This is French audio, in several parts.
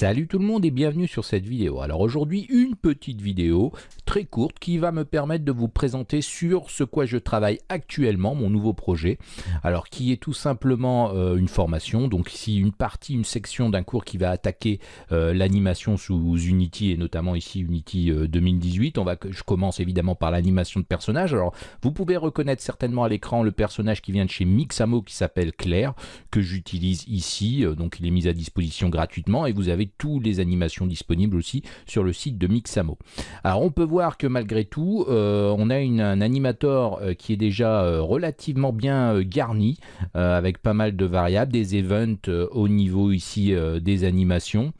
Salut tout le monde et bienvenue sur cette vidéo. Alors aujourd'hui une petite vidéo très courte qui va me permettre de vous présenter sur ce quoi je travaille actuellement, mon nouveau projet. Alors qui est tout simplement euh, une formation, donc ici une partie, une section d'un cours qui va attaquer euh, l'animation sous Unity et notamment ici Unity 2018. Euh, On va, je commence évidemment par l'animation de personnage. Alors vous pouvez reconnaître certainement à l'écran le personnage qui vient de chez Mixamo qui s'appelle Claire, que j'utilise ici, donc il est mis à disposition gratuitement et vous avez toutes les animations disponibles aussi sur le site de Mixamo. Alors on peut voir que malgré tout, euh, on a un animateur euh, qui est déjà euh, relativement bien garni, avec pas mal de variables, des events au niveau ici des animations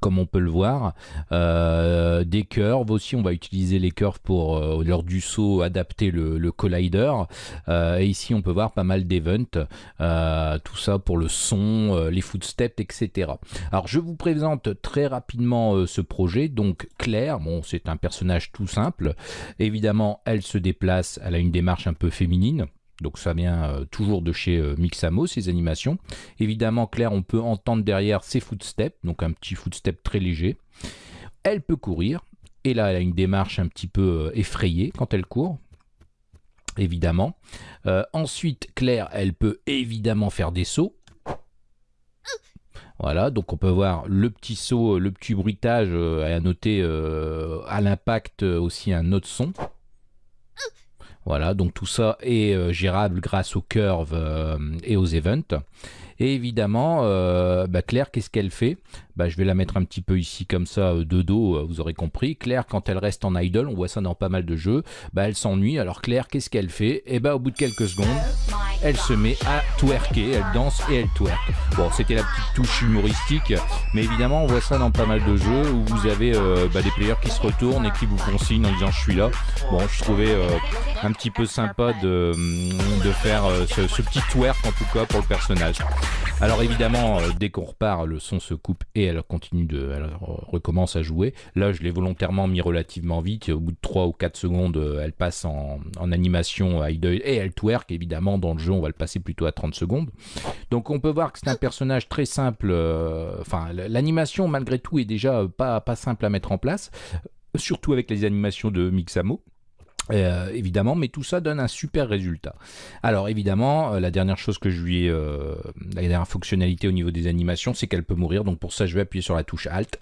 comme on peut le voir. Euh, des curves aussi, on va utiliser les curves pour, euh, lors du saut, adapter le, collider. Euh, et ici, on peut voir pas mal d'events, tout ça pour le son, les footsteps, etc. Alors, je vous présente très rapidement ce projet. Donc, Claire, bon, c'est un personnage tout simple. Évidemment, elle se déplace, elle a une démarche un peu féminine. Donc ça vient euh, toujours de chez euh, Mixamo, ces animations. Évidemment, Claire, on peut entendre derrière ses footsteps, donc un petit footstep très léger. Elle peut courir, et là, elle a une démarche un petit peu euh, effrayée quand elle court, évidemment. ensuite, Claire, elle peut évidemment faire des sauts. Voilà, donc on peut voir le petit saut, le petit bruitage, à noter à l'impact aussi un autre son. Voilà, donc tout ça est euh, gérable grâce aux curves euh, et aux events. Et évidemment, euh, bah, Claire, qu'est-ce qu'elle fait? Bah, Je vais la mettre un petit peu ici comme ça de dos, vous aurez compris. Claire, quand elle reste en idle, on voit ça dans pas mal de jeux, bah, elle s'ennuie. Alors Claire, qu'est-ce qu'elle fait? Et eh bah, au bout de quelques secondes, elle se met à twerker, elle danse et elle twerk. Bon, c'était la petite touche humoristique, mais évidemment, on voit ça dans pas mal de jeux où vous avez euh, bah, des players qui se retournent et qui vous consignent en disant je suis là. Bon, je trouvais euh, un petit peu sympa de, faire euh, ce, ce, petit twerk en tout cas pour le personnage. Alors évidemment, dès qu'on repart, le son se coupe et elle continue de, elle recommence à jouer. Là, je l'ai volontairement mis relativement vite. Au bout de 3 ou 4 secondes, elle passe en, en animation idle et elle twerk évidemment dans le jeu on va le passer plutôt à 30 secondes. Donc on peut voir que c'est un personnage très simple, euh, enfin l'animation malgré tout est déjà pas, pas simple à mettre en place, surtout avec les animations de Mixamo. Euh, évidemment, mais tout ça donne un super résultat. Alors évidemment, euh, la dernière chose que je lui ai, la dernière fonctionnalité au niveau des animations, c'est qu'elle peut mourir. Donc pour ça, je vais appuyer sur la touche Alt.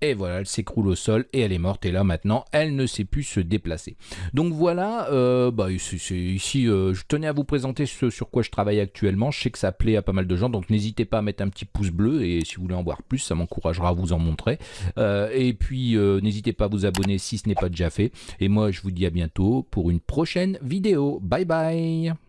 Et voilà, elle s'écroule au sol et elle est morte. Et là maintenant, elle ne sait plus se déplacer. Donc voilà, euh, bah, ici, euh, je tenais à vous présenter ce sur quoi je travaille actuellement. Je sais que ça plaît à pas mal de gens, donc n'hésitez pas à mettre un petit pouce bleu. Et si vous voulez en voir plus, ça m'encouragera à vous en montrer. Euh, et puis, n'hésitez pas à vous abonner si ce n'est pas déjà fait. Et moi, je vous dis à bientôt pour une prochaine vidéo. Bye bye